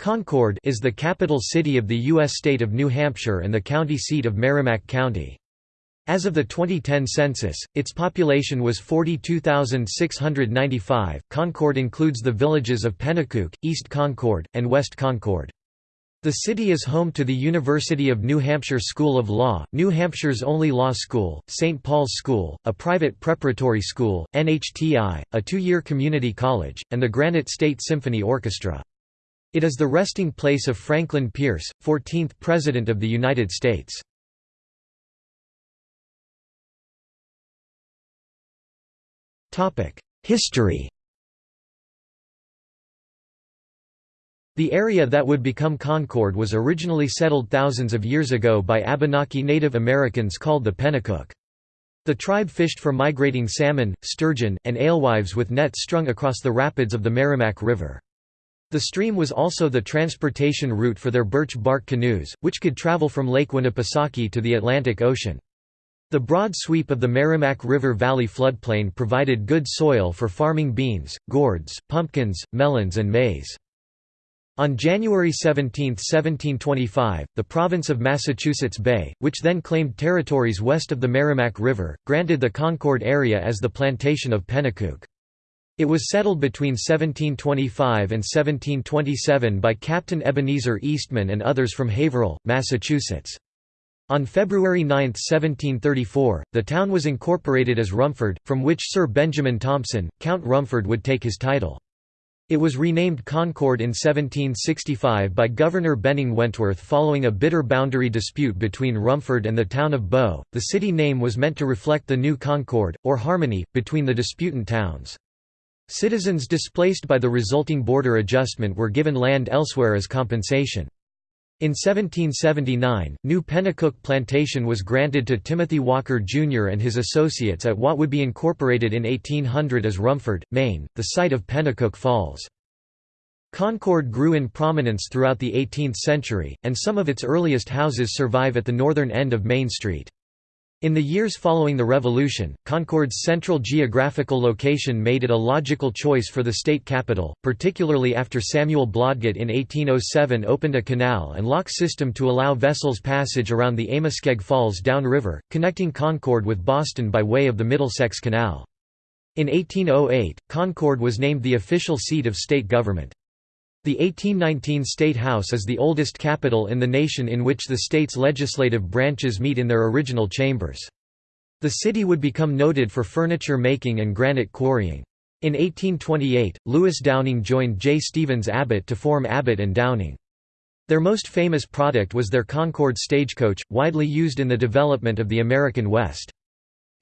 Concord is the capital city of the U.S. state of New Hampshire and the county seat of Merrimack County. As of the 2010 census, its population was 42,695. Concord includes the villages of Penacook, East Concord, and West Concord. The city is home to the University of New Hampshire School of Law, New Hampshire's only law school, St. Paul's School, a private preparatory school, NHTI, a two-year community college, and the Granite State Symphony Orchestra. It is the resting place of Franklin Pierce, 14th President of the United States. History The area that would become Concord was originally settled thousands of years ago by Abenaki Native Americans called the Penacook. The tribe fished for migrating salmon, sturgeon, and alewives with nets strung across the rapids of the Merrimack River. The stream was also the transportation route for their birch bark canoes, which could travel from Lake Winnipesaukee to the Atlantic Ocean. The broad sweep of the Merrimack River Valley floodplain provided good soil for farming beans, gourds, pumpkins, melons and maize. On January 17, 1725, the province of Massachusetts Bay, which then claimed territories west of the Merrimack River, granted the Concord area as the plantation of Penacook. It was settled between 1725 and 1727 by Captain Ebenezer Eastman and others from Haverhill, Massachusetts. On February 9, 1734, the town was incorporated as Rumford, from which Sir Benjamin Thompson, Count Rumford would take his title. It was renamed Concord in 1765 by Governor Benning Wentworth following a bitter boundary dispute between Rumford and the town of Bow. The city name was meant to reflect the new Concord, or harmony, between the disputant towns. Citizens displaced by the resulting border adjustment were given land elsewhere as compensation. In 1779, New Penacook Plantation was granted to Timothy Walker, Jr. and his associates at what would be incorporated in 1800 as Rumford, Maine, the site of Penacook Falls. Concord grew in prominence throughout the 18th century, and some of its earliest houses survive at the northern end of Main Street. In the years following the Revolution, Concord's central geographical location made it a logical choice for the state capital, particularly after Samuel Blodgett in 1807 opened a canal and lock system to allow vessels passage around the Amoskeag Falls downriver, connecting Concord with Boston by way of the Middlesex Canal. In 1808, Concord was named the official seat of state government. The 1819 State House is the oldest capitol in the nation in which the state's legislative branches meet in their original chambers. The city would become noted for furniture making and granite quarrying. In 1828, Lewis Downing joined J. Stevens Abbott to form Abbott and Downing. Their most famous product was their Concord stagecoach, widely used in the development of the American West.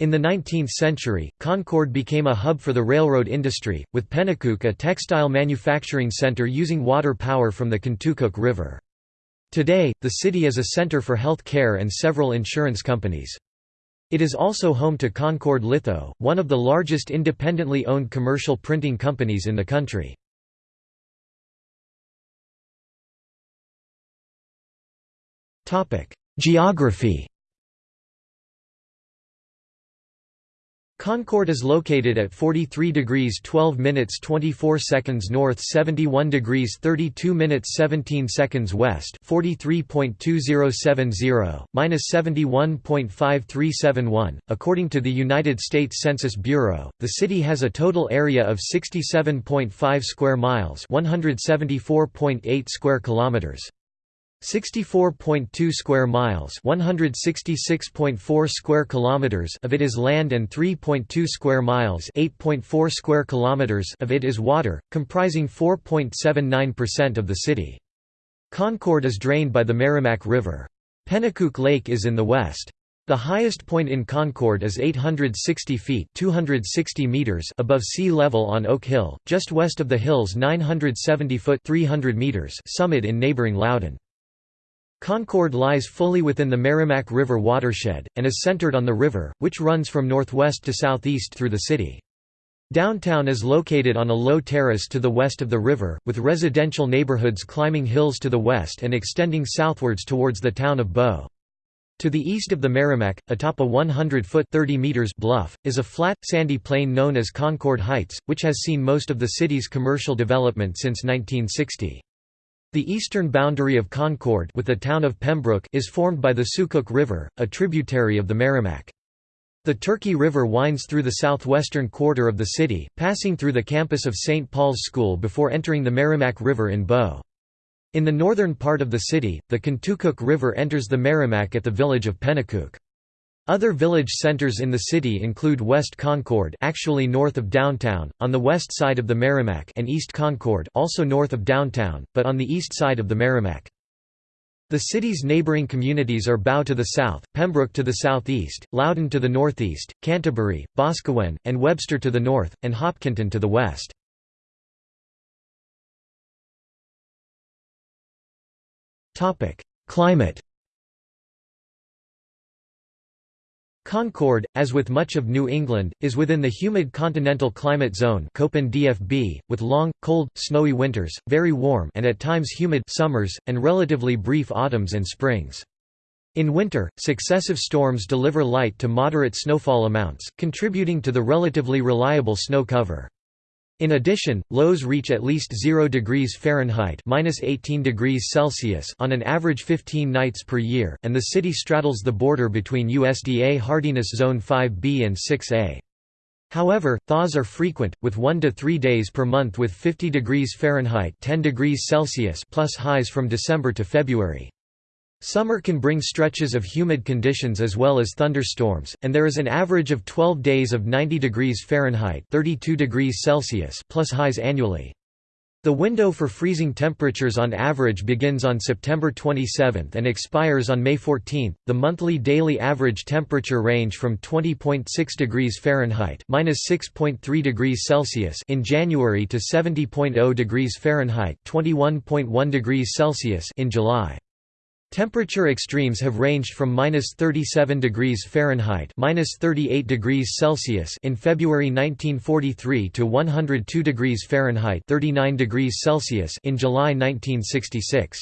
In the 19th century, Concord became a hub for the railroad industry, with Penacook a textile manufacturing center using water power from the Contoocook River. Today, the city is a center for health care and several insurance companies. It is also home to Concord Litho, one of the largest independently owned commercial printing companies in the country. Geography Concord is located at 43 degrees 12 minutes 24 seconds north 71 degrees 32 minutes 17 seconds west 43.2070, minus 71.5371. According to the United States Census Bureau, the city has a total area of 67.5 square miles 174.8 square kilometers. 64.2 square miles 166.4 square kilometers of it is land and 3.2 square miles 8.4 square kilometers of it is water comprising 4.79% of the city. Concord is drained by the Merrimack River. Penacook Lake is in the west. The highest point in Concord is 860 feet 260 meters above sea level on Oak Hill, just west of the hill's 970 foot 300 meters summit in neighboring Loudon. Concord lies fully within the Merrimack River watershed, and is centered on the river, which runs from northwest to southeast through the city. Downtown is located on a low terrace to the west of the river, with residential neighborhoods climbing hills to the west and extending southwards towards the town of Bow. To the east of the Merrimack, atop a 100-foot bluff, is a flat, sandy plain known as Concord Heights, which has seen most of the city's commercial development since 1960. The eastern boundary of Concord with the town of Pembroke is formed by the Soucook River, a tributary of the Merrimack. The Turkey River winds through the southwestern quarter of the city, passing through the campus of St. Paul's School before entering the Merrimack River in Bow. In the northern part of the city, the Contoocook River enters the Merrimack at the village of Penacook. Other village centers in the city include West Concord actually north of downtown, on the west side of the Merrimack and East Concord also north of downtown, but on the east side of the Merrimack. The city's neighboring communities are Bow to the south, Pembroke to the southeast, Loudon to the northeast, Canterbury, Boscawen, and Webster to the north, and Hopkinton to the west. Climate Concord, as with much of New England, is within the humid continental climate zone DFB, with long, cold, snowy winters, very warm and at times humid summers, and relatively brief autumns and springs. In winter, successive storms deliver light to moderate snowfall amounts, contributing to the relatively reliable snow cover. In addition, lows reach at least 0 degrees Fahrenheit (-18 degrees Celsius) on an average 15 nights per year, and the city straddles the border between USDA hardiness zone 5B and 6A. However, thaws are frequent, with 1 to 3 days per month with 50 degrees Fahrenheit 10 degrees Celsius plus highs from December to February. Summer can bring stretches of humid conditions as well as thunderstorms, and there is an average of 12 days of 90 degrees Fahrenheit 32 degrees Celsius plus highs annually. The window for freezing temperatures on average begins on September 27 and expires on May 14. The monthly daily average temperature range from 20.6 degrees Fahrenheit (-6.3 degrees Celsius) in January to 70.0 degrees Fahrenheit (21.1 degrees Celsius) in July. Temperature extremes have ranged from minus 37 degrees Fahrenheit minus 38 degrees Celsius in February 1943 to 102 degrees Fahrenheit 39 degrees Celsius in July 1966.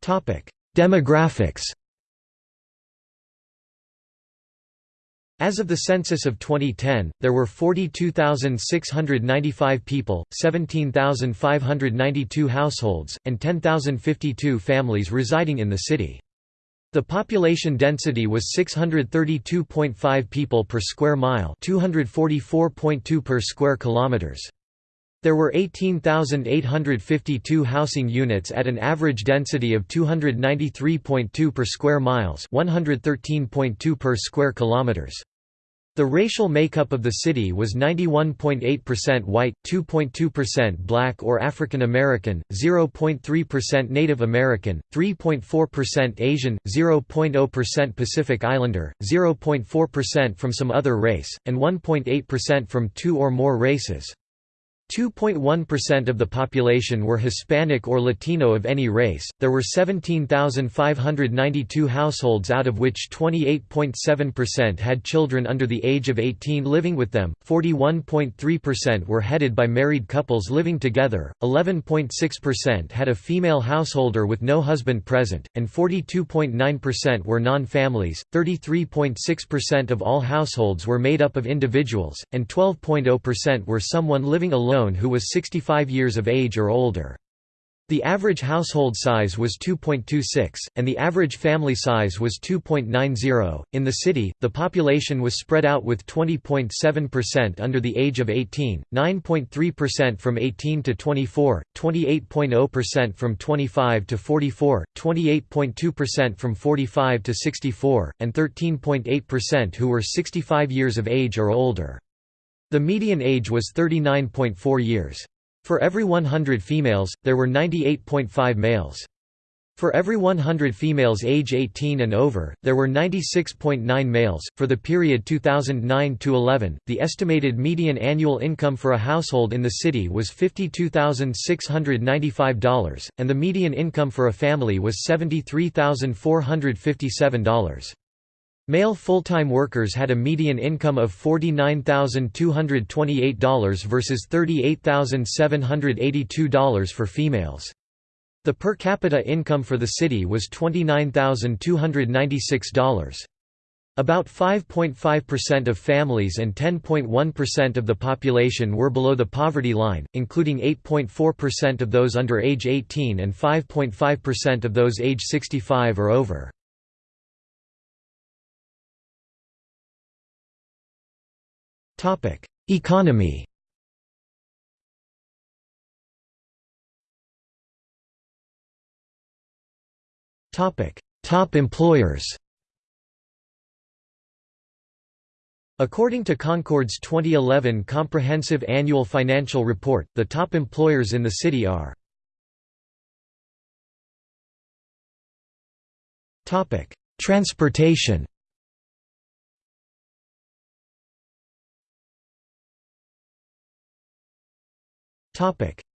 Topic: Demographics As of the census of 2010, there were 42,695 people, 17,592 households, and 10,052 families residing in the city. The population density was 632.5 people per square mile, 244.2 per square kilometers. There were 18,852 housing units at an average density of 293.2 per square miles, 113.2 per square kilometers. The racial makeup of the city was 91.8% white, 2.2% black or African American, 0.3% Native American, 3.4% Asian, 0.0% Pacific Islander, 0.4% from some other race, and 1.8% from two or more races. 2.1% of the population were Hispanic or Latino of any race. There were 17,592 households out of which 28.7% had children under the age of 18 living with them, 41.3% were headed by married couples living together, 11.6% had a female householder with no husband present, and 42.9% were non-families. 33.6% of all households were made up of individuals, and 12.0% were someone living alone who was 65 years of age or older. The average household size was 2.26, and the average family size was 2.90. In the city, the population was spread out with 20.7% under the age of 18, 9.3% from 18 to 24, 28.0% from 25 to 44, 28.2% from 45 to 64, and 13.8% who were 65 years of age or older. The median age was 39.4 years. For every 100 females, there were 98.5 males. For every 100 females age 18 and over, there were 96.9 males. For the period 2009 to 11, the estimated median annual income for a household in the city was $52,695, and the median income for a family was $73,457. Male full-time workers had a median income of $49,228 versus $38,782 for females. The per capita income for the city was $29,296. About 5.5% of families and 10.1% of the population were below the poverty line, including 8.4% of those under age 18 and 5.5% of those age 65 or over. Economy. Top employers. According to Concord's 2011 Comprehensive Annual Financial Report, the top employers in the city are Transportation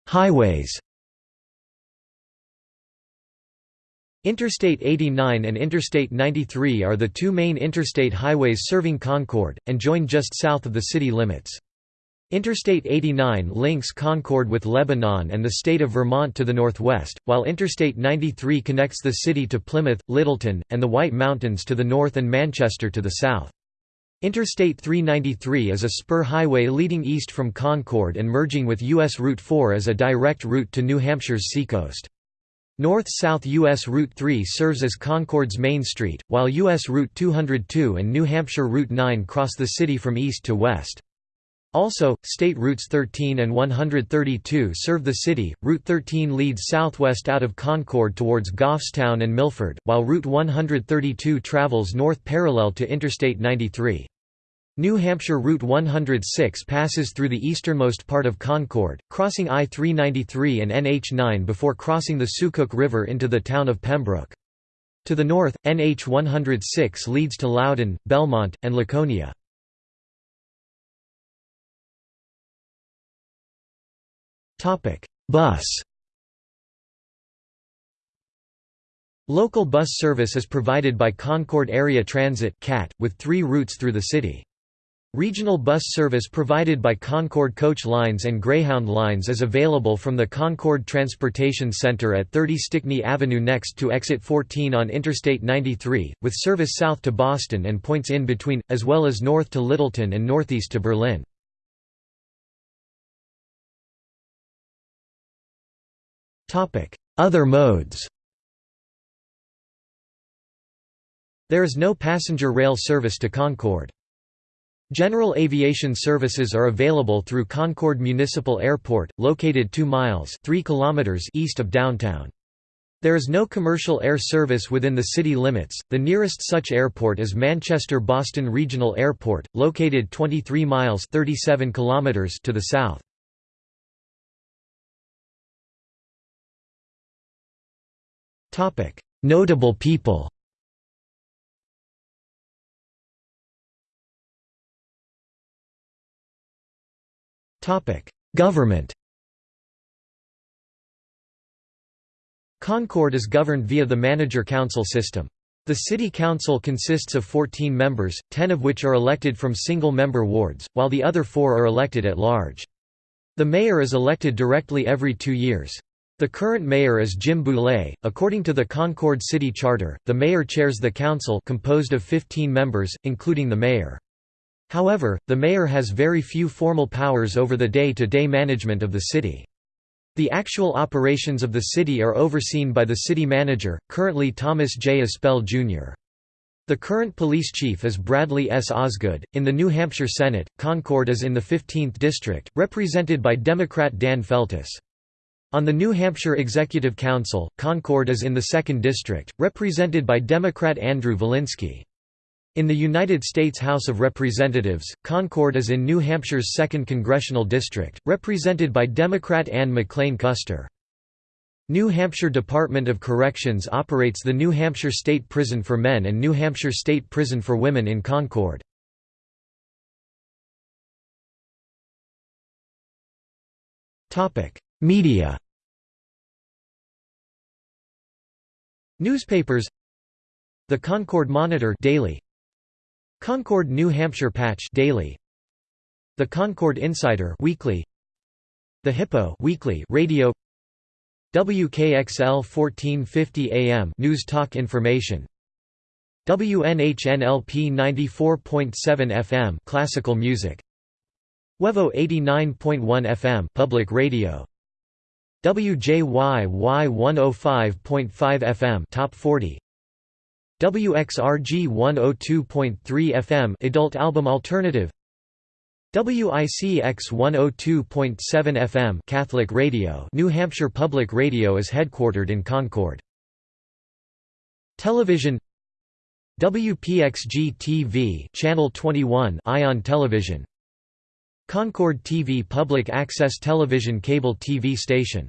Highways Interstate 89 and Interstate 93 are the two main interstate highways serving Concord, and join just south of the city limits. Interstate 89 links Concord with Lebanon and the state of Vermont to the northwest, while Interstate 93 connects the city to Plymouth, Littleton, and the White Mountains to the north and Manchester to the south. Interstate 393 is a spur highway leading east from Concord and merging with U.S. Route 4 as a direct route to New Hampshire's seacoast. North-south U.S. Route 3 serves as Concord's main street, while U.S. Route 202 and New Hampshire Route 9 cross the city from east to west. Also, State Routes 13 and 132 serve the city. Route 13 leads southwest out of Concord towards Goffstown and Milford, while Route 132 travels north parallel to Interstate 93. New Hampshire Route 106 passes through the easternmost part of Concord, crossing I-393 and NH9 before crossing the Soucook River into the town of Pembroke. To the north, NH 106 leads to Loudon, Belmont, and Laconia. Bus Local bus service is provided by Concord Area Transit Cat with three routes through the city. Regional bus service provided by Concord Coach Lines and Greyhound Lines is available from the Concord Transportation Center at 30 Stickney Avenue next to exit 14 on Interstate 93, with service south to Boston and points in between, as well as north to Littleton and northeast to Berlin. Other modes There is no passenger rail service to Concord. General aviation services are available through Concord Municipal Airport, located 2 miles 3 kilometers east of downtown. There is no commercial air service within the city limits. The nearest such airport is Manchester Boston Regional Airport, located 23 miles 37 kilometers to the south. Topic: Notable people. Government Concord is governed via the manager-council system. The city council consists of 14 members, 10 of which are elected from single-member wards, while the other four are elected at large. The mayor is elected directly every two years. The current mayor is Jim Bouley. According to the Concord City Charter, the mayor chairs the council composed of 15 members, including the mayor. However, the mayor has very few formal powers over the day-to-day -day management of the city. The actual operations of the city are overseen by the city manager, currently Thomas J. Aspell, Jr. The current police chief is Bradley S. Osgood. In the New Hampshire Senate, Concord is in the 15th district, represented by Democrat Dan Feltes. On the New Hampshire Executive Council, Concord is in the 2nd district, represented by Democrat Andru Volinsky. In the United States House of Representatives, Concord is in New Hampshire's 2nd Congressional District, represented by Democrat Ann McLane Kuster. New Hampshire Department of Corrections operates the New Hampshire State Prison for Men and New Hampshire State Prison for Women in Concord. Media Newspapers The Concord Monitor daily Concord New Hampshire Patch daily. The Concord Insider weekly. The Hippo weekly radio. WKXL 1450 AM news talk information. WNHNLP 94.7 FM classical music. WEVO 89.1 FM public radio. WJYY 105.5 FM top 40 WXRG 102.3 FM adult album alternative. WICX 102.7 FM Catholic Radio New Hampshire Public Radio is headquartered in Concord. Television. WPXG-TV Channel 21 Ion Television. Concord TV public access television cable TV station.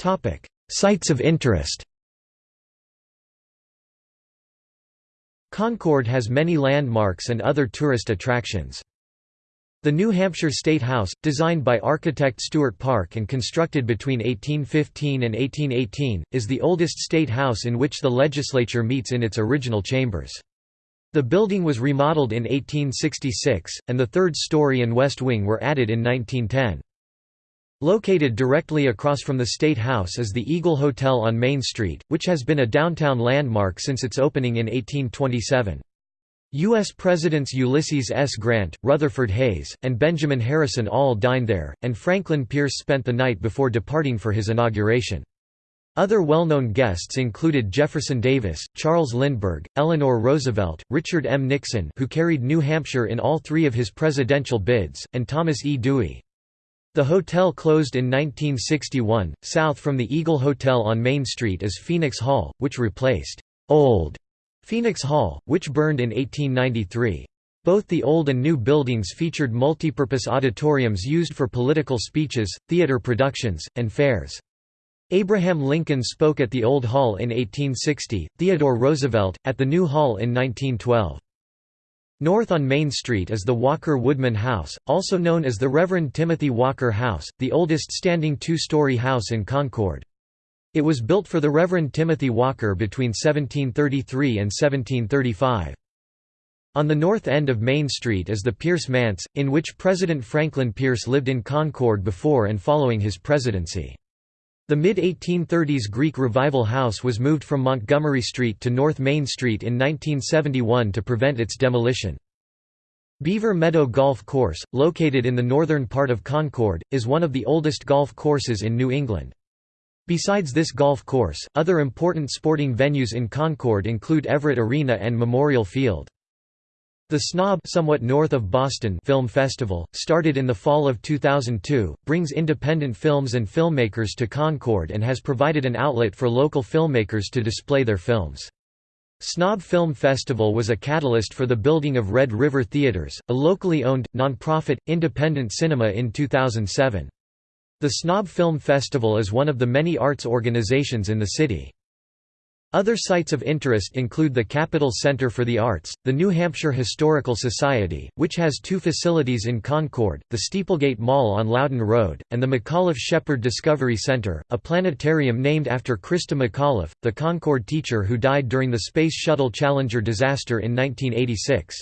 Topic Sites of interest Concord has many landmarks and other tourist attractions the New Hampshire State House, designed by architect Stuart Park and constructed between 1815 and 1818, is the oldest state house in which the legislature meets in its original chambers. The building was remodeled in 1866, and the third story and west wing were added in 1910. Located directly across from the State House is the Eagle Hotel on Main Street, which has been a downtown landmark since its opening in 1827. U.S. Presidents Ulysses S. Grant, Rutherford Hayes, and Benjamin Harrison all dined there, and Franklin Pierce spent the night before departing for his inauguration. Other well-known guests included Jefferson Davis, Charles Lindbergh, Eleanor Roosevelt, Richard M. Nixon who carried New Hampshire in all three of his presidential bids, and Thomas E. Dewey. The hotel closed in 1961. South from the Eagle Hotel on Main Street is Phoenix Hall, which replaced old Phoenix Hall, which burned in 1893. Both the old and new buildings featured multipurpose auditoriums used for political speeches, theater productions, and fairs. Abraham Lincoln spoke at the Old Hall in 1860, Theodore Roosevelt, at the New Hall in 1912. North on Main Street is the Walker Woodman House, also known as the Reverend Timothy Walker House, the oldest standing two-story house in Concord. It was built for the Reverend Timothy Walker between 1733 and 1735. On the north end of Main Street is the Pierce Manse, in which President Franklin Pierce lived in Concord before and following his presidency. The mid-1830s Greek Revival House was moved from Montgomery Street to North Main Street in 1971 to prevent its demolition. Beaver Meadow Golf Course, located in the northern part of Concord, is one of the oldest golf courses in New England. Besides this golf course, other important sporting venues in Concord include Everett Arena and Memorial Field. The Snob somewhat north of Boston Film Festival, started in the fall of 2002, brings independent films and filmmakers to Concord and has provided an outlet for local filmmakers to display their films. Snob Film Festival was a catalyst for the building of Red River Theaters, a locally owned, nonprofit, independent cinema in 2007. The Snob Film Festival is one of the many arts organizations in the city. Other sites of interest include the Capital Center for the Arts, the New Hampshire Historical Society, which has two facilities in Concord, the Steeplegate Mall on Loudon Road, and the McAuliffe Shepard Discovery Center, a planetarium named after Christa McAuliffe, the Concord teacher who died during the Space Shuttle Challenger disaster in 1986.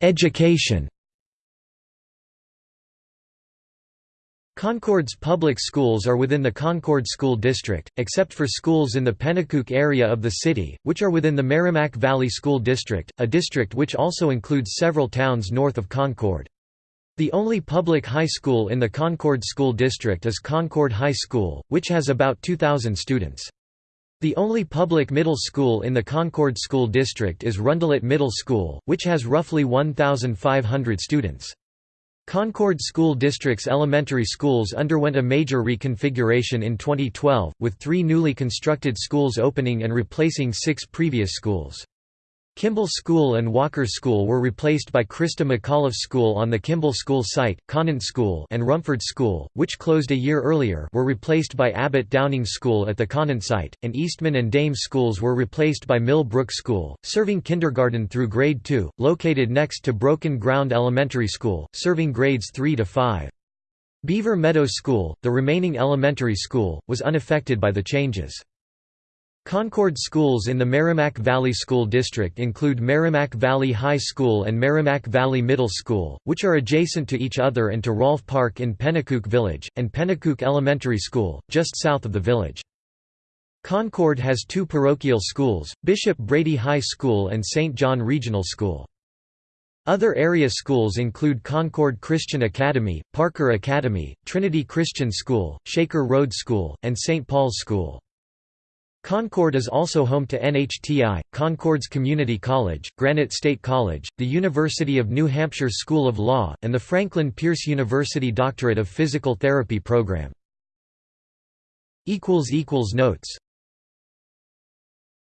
Education Concord's public schools are within the Concord School District, except for schools in the Penacook area of the city, which are within the Merrimack Valley School District, a district which also includes several towns north of Concord. The only public high school in the Concord School District is Concord High School, which has about 2,000 students. The only public middle school in the Concord School District is Rundlett Middle School, which has roughly 1,500 students. Concord School District's elementary schools underwent a major reconfiguration in 2012, with three newly constructed schools opening and replacing six previous schools. Kimball School and Walker School were replaced by Christa McAuliffe School on the Kimball School site, Conant School and Rumford School, which closed a year earlier were replaced by Abbott Downing School at the Conant site, and Eastman and Dame schools were replaced by Mill Brook School, serving kindergarten through grade 2, located next to Broken Ground Elementary School, serving grades 3 to 5. Beaver Meadows School, the remaining elementary school, was unaffected by the changes. Concord schools in the Merrimack Valley School District include Merrimack Valley High School and Merrimack Valley Middle School, which are adjacent to each other and to Rolfe Park in Penacook Village, and Penacook Elementary School, just south of the village. Concord has two parochial schools, Bishop Brady High School and St. John Regional School. Other area schools include Concord Christian Academy, Parker Academy, Trinity Christian School, Shaker Road School, and St. Paul's School. Concord is also home to NHTI, Concord's Community College, Granite State College, the University of New Hampshire School of Law, and the Franklin Pierce University Doctorate of Physical Therapy program. Notes